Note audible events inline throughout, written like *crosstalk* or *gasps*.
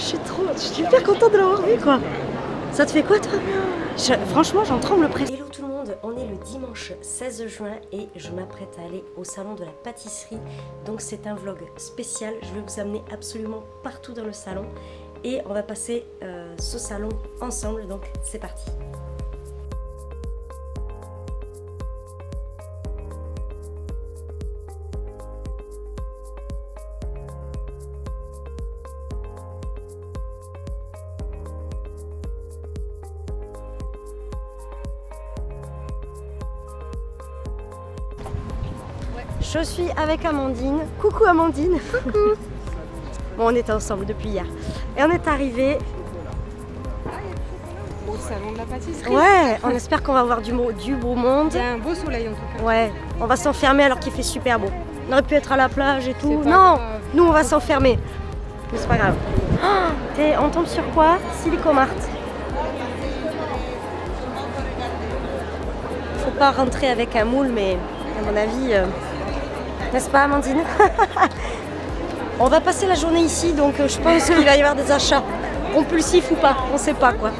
je suis trop, je suis super contente de l'avoir vu quoi. Ça te fait quoi toi? Je- Franchement, j'en tremble presque. Hello tout le monde, on est le dimanche 16 juin et je m'apprête à aller au salon de la pâtisserie. Donc c'est un vlog spécial, je vais vous amener absolument partout dans le salon et on va passer euh, ce salon ensemble. Donc c'est parti. Je suis avec Amandine. Coucou Amandine. Coucou. *laughs* bon, on était ensemble depuis hier. Et on est arrivé. Au salon de la pâtisserie. Ouais, on espère qu'on va avoir du, beau monde. Il y a un beau soleil en tout cas. Ouais, on va s'enfermer alors qu'il fait super beau. On aurait pu être à la plage et tout. Non, grave. nous on va s'enfermer. Mais c'est pas grave. *gasps* Oh, on tombe sur quoi? Silicomart. Faut pas rentrer avec un moule, mais à mon avis, euh, n'est-ce pas Amandine *laughs* On va passer la journée ici, donc euh, je pense qu'il va y avoir des achats compulsifs ou pas, on sait pas quoi.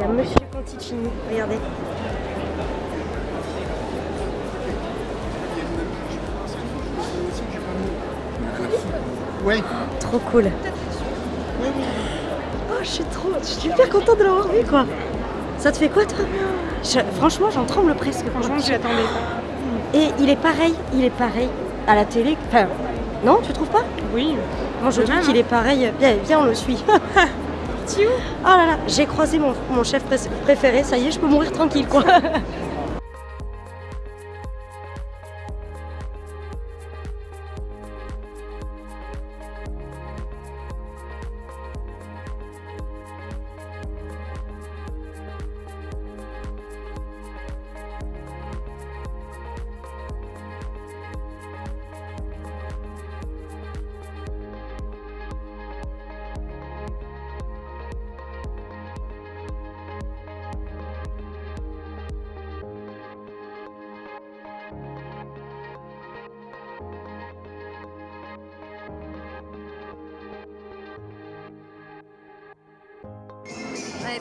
Il y a Monsieur Conticini, regardez. Oui. Trop cool. Oh, je suis trop, je suis super contente de l'avoir vu quoi. Ça te fait quoi toi? Je- Franchement, j'en tremble presque. Franchement, j'y attendais. Et il est pareil, il est pareil à la télé. Enfin, non, tu trouves pas? Oui. Moi, je trouve qu'il hein. est pareil. Viens, viens, on le suit. *laughs* Oh là là, j'ai croisé mon, mon chef pré- préféré. Ça y est, je peux mourir tranquille quoi. *laughs*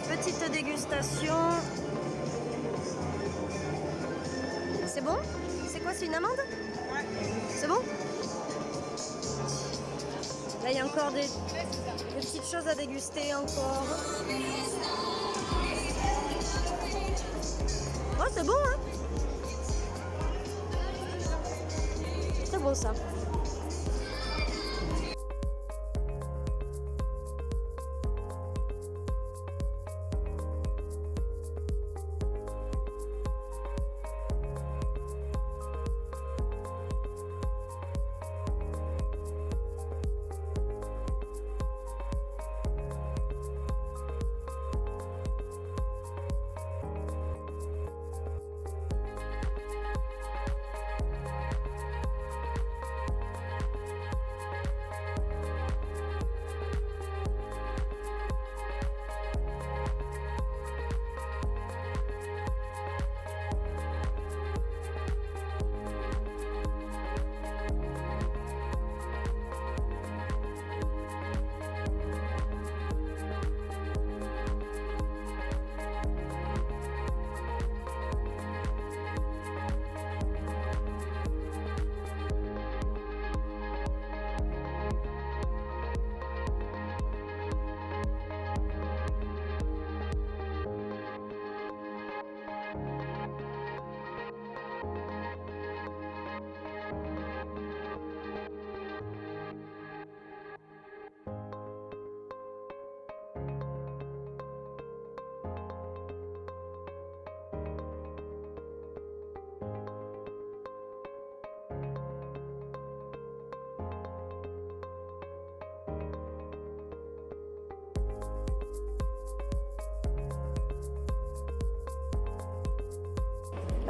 Allez, petite dégustation. C'est bon? C'est quoi, c'est une amande? C'est bon? Là, il y a encore des, des petites choses à déguster encore. Oh, c'est bon, hein? C'est bon, ça.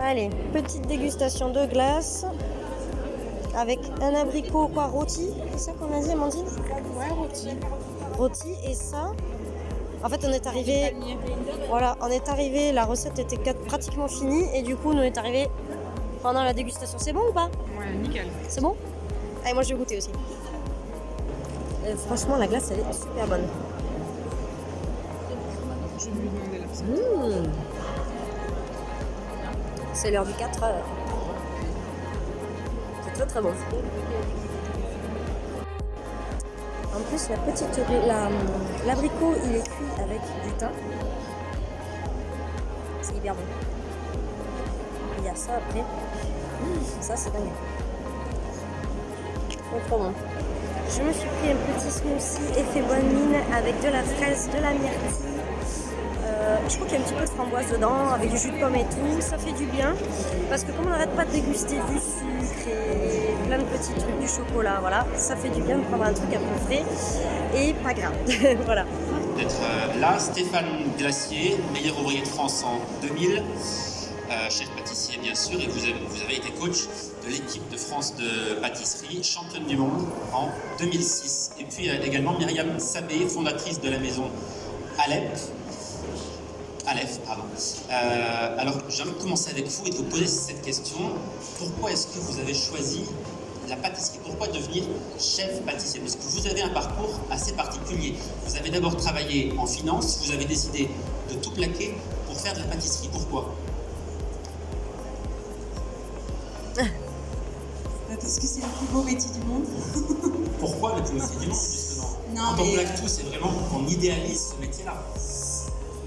Allez, petite dégustation de glace avec un abricot quoi rôti, c'est ça qu'on a dit Amandine Ouais, rôti. Rôti et ça. En fait, on est arrivé, voilà, on est arrivé, la recette était pratiquement finie et du coup, on est arrivé pendant la dégustation. C'est bon ou pas? Ouais, nickel. C'est bon? Allez, moi je vais goûter aussi. Euh, franchement, la glace elle est super bonne. Je vais lui demander la recette. Mmh. C'est l'heure du 4 heures. C'est très très bon. En plus, la petite, la- l'abricot, il est cuit avec du thym. C'est hyper bon. Il y a ça après. Mmh, ça, c'est dingue. Trop trop bon. Je me suis pris un petit smoothie effet bonne mine avec de la fraise, de la myrtille. Je crois qu'il y a un petit peu de framboise dedans, avec du jus de pomme et tout. Ça fait du bien. Parce que comme on n'arrête pas de déguster du sucre et plein de petits trucs, du chocolat, voilà, ça fait du bien de prendre un truc un peu frais et pas gras. *laughs* voilà. d'être euh, là. Stéphane Glacier, meilleur ouvrier de France en 2000, euh, chef pâtissier bien sûr, et vous avez, vous avez été coach de l'équipe de France de pâtisserie, championne du monde en 2006. Et puis euh, également Myriam Sabé, fondatrice de la maison Alep. Aleph, pardon. Euh, alors, j'aimerais commencer avec vous et de vous poser cette question. Pourquoi est-ce que vous avez choisi la pâtisserie? Pourquoi devenir chef pâtissier? Parce que vous avez un parcours assez particulier. Vous avez d'abord travaillé en finance, vous avez décidé de tout plaquer pour faire de la pâtisserie. Pourquoi? *laughs* Parce que c'est le plus beau métier du monde. *laughs* Pourquoi le plus beau métier du monde, justement? Non, Quand on plaque tout, c'est vraiment qu'on idéalise ce métier-là.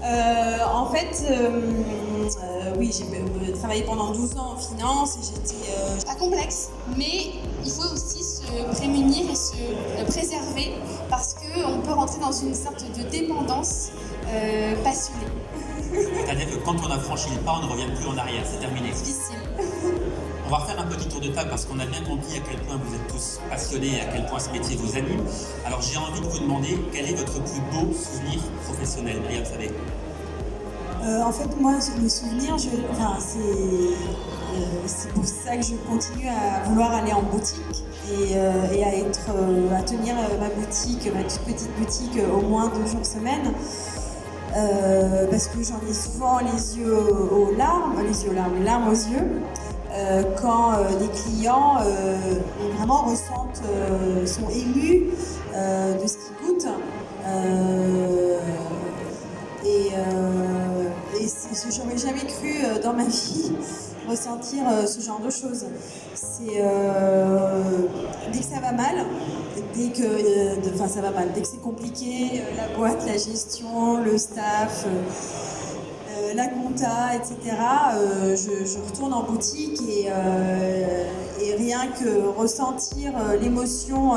Euh, en fait, euh, euh, oui, j'ai travaillé pendant 12 ans en finance et j'étais. Pas complexe, mais il faut aussi se prémunir et se préserver parce qu'on peut rentrer dans une sorte de dépendance passionnée. C'est-à-dire que quand on a franchi le pas, on ne revient plus en arrière, c'est terminé. Difficile. Va refaire un petit tour de table parce qu'on a bien compris à quel point vous êtes tous passionnés et à quel point ce métier vous anime. Alors j'ai envie de vous demander quel est votre plus beau souvenir professionnel? Myriam Sabé. Euh, en fait, moi, le souvenir, euh, c'est pour ça que je continue à vouloir aller en boutique et, euh, et à, être, à tenir ma boutique, ma toute petite boutique, au moins deux jours semaine. Parce que j'en ai souvent les yeux aux larmes, les yeux aux larmes, les larmes aux yeux, euh, quand euh, les clients euh, vraiment ressentent, sont émus de ce qu'ils goûtent. Et et j'aurais jamais cru dans ma *laughs* vie ressentir ce genre de choses. C'est dès que ça va mal, dès que, ça va mal, dès que c'est compliqué, la boîte, la gestion, le staff. La compta, etc. euh, je, retourne en boutique et, euh, rien que ressentir euh, l'émotion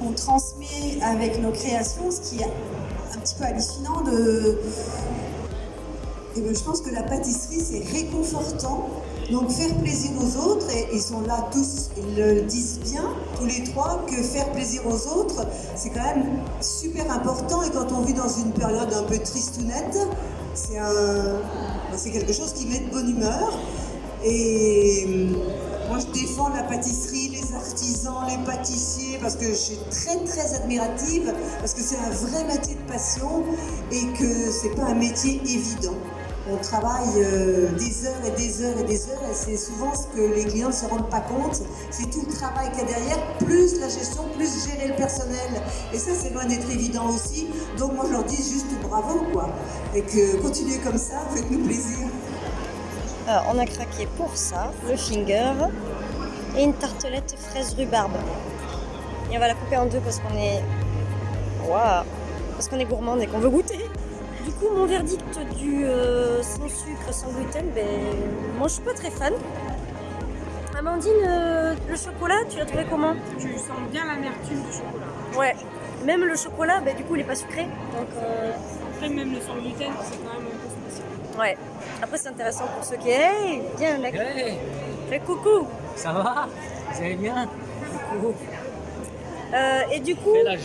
qu'on transmet avec nos créations, ce qui est un petit peu hallucinant. Et ben, je pense que la pâtisserie, c'est réconfortant. Donc faire plaisir aux autres, et ils sont là tous, ils le disent bien, tous les trois, que faire plaisir aux autres, c'est quand même super important. Et quand on vit dans une période un peu tristounette, c'est un, c'est quelque chose qui met de bonne humeur. Et hum, moi, je défends la pâtisserie, les artisans, les pâtissiers, parce que je suis très très admirative, parce que c'est un vrai métier de passion et que c'est pas un métier évident. On travaille euh, des heures et des heures et des heures et c'est souvent ce que les clients ne se rendent pas compte. C'est tout le travail qu'il y a derrière, plus la gestion, plus gérer le personnel. Et ça, c'est loin d'être évident aussi. Donc moi, je leur dis juste bravo, quoi. Et que continuez comme ça, faites-nous plaisir. Alors, on a craqué pour ça, le finger et une tartelette fraise rhubarbe. Et on va la couper en deux parce qu'on est. Waouh Parce qu'on est gourmande et qu'on veut goûter. Du coup, mon verdict du euh, sans sucre, sans gluten, ben, moi je suis pas très fan. Amandine, euh, le chocolat, tu l'as trouvé comment? Tu sens bien l'amertume du chocolat. Ouais. Même le chocolat, ben, du coup, il est pas sucré. Donc, euh, Après, même le sans gluten, c'est quand même un peu spécial. ouais. Après, c'est intéressant pour ceux qui. Hey, viens, la... Hey, fais coucou ça va? Vous allez bien? Coucou. Euh, et du coup, *laughs* la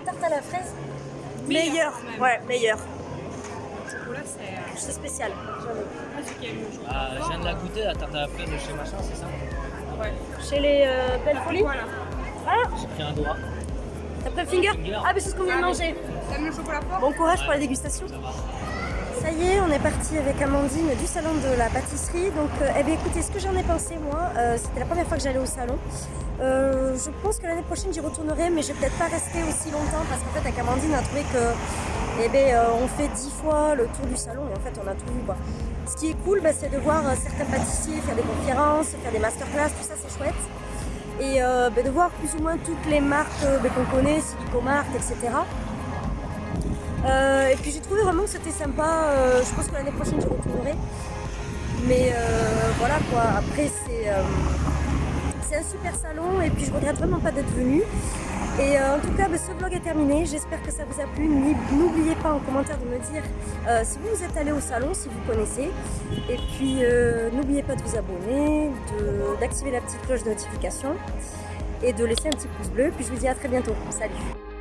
tarte à la fraise, Même. Ouais, chocolat, c'est. euh, spécial. chocolat. Ah, Je viens de la goûter, la tarte à la fraise de chez machin, c'est ça Ouais. Chez les euh, Belles Folies. Voilà. Ah, J'ai pris un doigt. t'as pris le finger Finger. Ah, mais c'est ce qu'on vient de manger. T'aimes le chocolat fort Bon courage pour la dégustation. Ça va. Ça y est, on est parti avec Amandine du salon de la pâtisserie. Donc, euh, eh bien, écoutez, ce que j'en ai pensé, moi, euh, c'était la première fois que j'allais au salon. Euh, je pense que l'année prochaine, j'y retournerai, mais je vais peut-être pas rester aussi longtemps parce qu'en fait, avec Amandine, on a trouvé que, eh bien, euh, on fait dix fois le tour du salon et en fait, on a tout vu. Ce qui est cool, bah, c'est de voir euh, certains pâtissiers faire des conférences, faire des masterclass, tout ça, c'est chouette. Et bah, de voir plus ou moins toutes les marques bah, qu'on connaît, Silicomart, etc. Et puis j'ai trouvé vraiment que c'était sympa. je pense que l'année prochaine j'y retournerai. Mais voilà quoi. Après c'est c'est un super salon et puis je regrette vraiment pas d'être venue. Et euh, en tout cas, bah, ce vlog est terminé. J'espère que ça vous a plu. N'oubliez pas en commentaire de me dire euh, si vous êtes allé au salon, si vous connaissez. Et puis euh, n'oubliez pas de vous abonner, d'activer la petite cloche de notification et de laisser un petit pouce bleu. Puis je vous dis à très bientôt. Salut